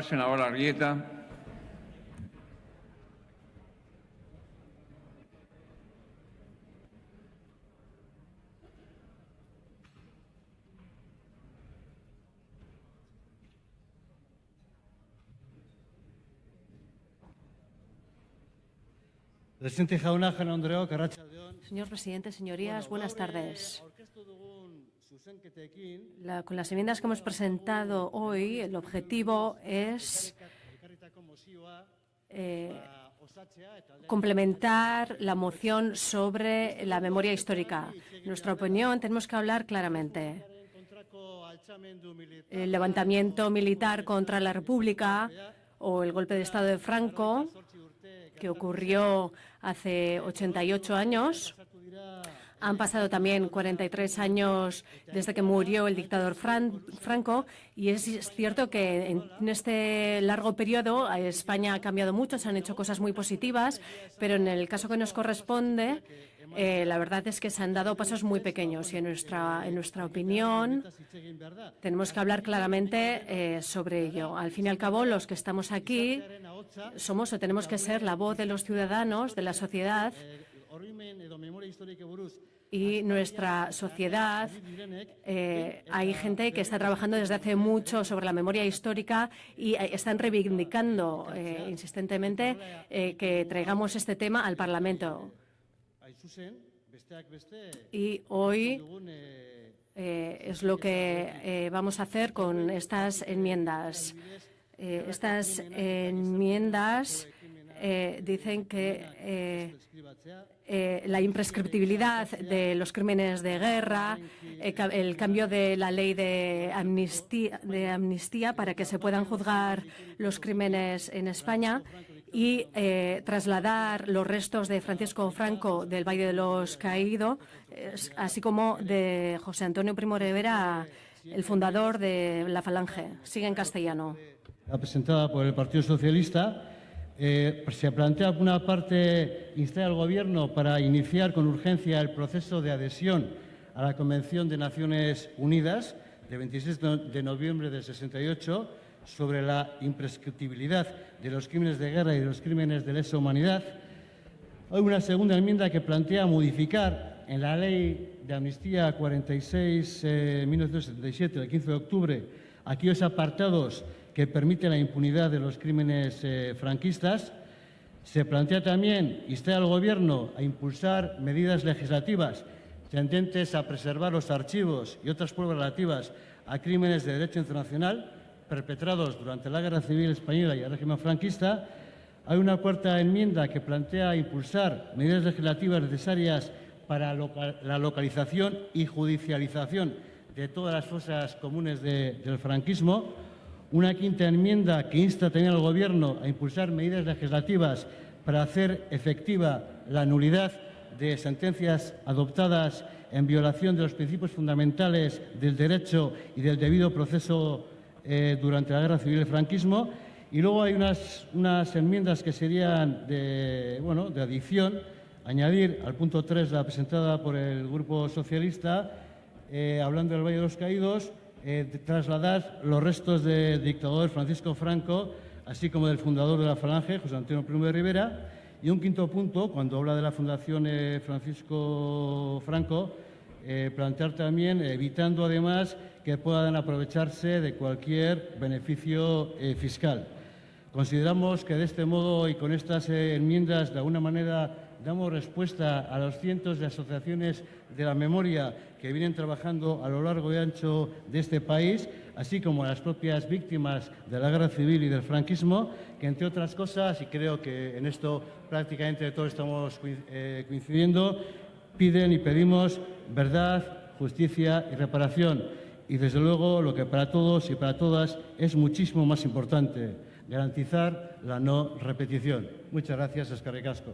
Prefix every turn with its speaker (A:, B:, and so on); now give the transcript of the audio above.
A: Senadora Arrieta.
B: Presidente jauna, Andreok, Arratsaldeon.
C: Señor presidente, señorías, buenas tardes. Con las enmiendas que hemos presentado hoy, el objetivo es eh, complementar la moción sobre la memoria histórica. En nuestra opinión, tenemos que hablar claramente. El levantamiento militar contra la República o el golpe de Estado de Franco, que ocurrió hace 88 años, Han pasado también 43 años desde que murió el dictador Fran- Franco y es cierto que en este largo periodo España ha cambiado mucho, se han hecho cosas muy positivas, pero en el caso que nos corresponde, eh, la verdad es que se han dado pasos muy pequeños y en nuestra, en nuestra opinión tenemos que hablar claramente eh, sobre ello. Al fin y al cabo, los que estamos aquí somos o tenemos que ser la voz de los ciudadanos, de la sociedad
B: eh,
C: y nuestra sociedad Eh, hay gente que está trabajando desde hace mucho sobre la memoria histórica y eh, están reivindicando eh, insistentemente eh, que traigamos este tema al Parlamento. Y hoy
B: eh,
C: eh, es lo que eh, vamos a hacer con estas enmiendas. Eh, estas enmiendas eh, dicen que eh, la imprescriptibilidad de los crímenes de guerra, eh, el cambio de la ley de amnistía, de amnistía para que se puedan juzgar los crímenes en España y eh, trasladar los restos de Francisco Franco del Valle de los Caídos, así como de José Antonio Primo Rivera, el fundador de la Falange. Sigue en castellano.
B: la presentada por el Partido Socialista, eh, se plantea, una parte, instar al Gobierno para iniciar con urgencia el proceso de adhesión a la Convención de Naciones Unidas de 26 de no- de noviembre del 68 sobre la imprescriptibilidad de los crímenes de guerra y de los crímenes de lesa humanidad. Hay una segunda enmienda que plantea modificar en la ley de amnistía 46-1977, del 15 de octubre, aquellos apartados que permiten la impunidad de los crímenes eh, franquistas. Se plantea también instar al Gobierno a impulsar medidas legislativas tendentes a preservar los archivos y otras pruebas relativas a crímenes de derecho internacional perpetrados durante la Guerra Civil Española y el régimen franquista. Hay una cuarta enmienda que plantea impulsar medidas legislativas necesarias para la localización y judicialización de todas las fosas comunes de- del franquismo. Una quinta enmienda que insta también al Gobierno a impulsar medidas legislativas para hacer efectiva la nulidad de sentencias adoptadas en violación de los principios fundamentales del derecho y del debido proceso eh, durante la Guerra Civil y el franquismo. Y luego hay unas, unas enmiendas que serían de, bueno, de adición, añadir al punto 3, la presentada por el Grupo Socialista, eh, hablando del Valle de los Caídos, eh, trasladar los restos del dictador Francisco Franco, así como del fundador de la Falange, José Antonio Primo de Rivera. Y un quinto punto, cuando habla de la Fundación eh, Francisco Franco, eh, plantear también, evitando además que puedan aprovecharse de cualquier beneficio fiscal. Consideramos que de este modo y con estas enmiendas, de alguna manera, damos respuesta a los cientos de asociaciones de la memoria que vienen trabajando a lo largo y ancho de este país, así como a las propias víctimas de la guerra civil y del franquismo, que entre otras cosas, y creo que en esto prácticamente todos estamos eh, coincidiendo, piden y pedimos verdad, justicia y reparación. Y desde luego lo que para todos y para todas es muchísimo más importante, garantizar la no repetición. Muchas gracias, Escarricasco.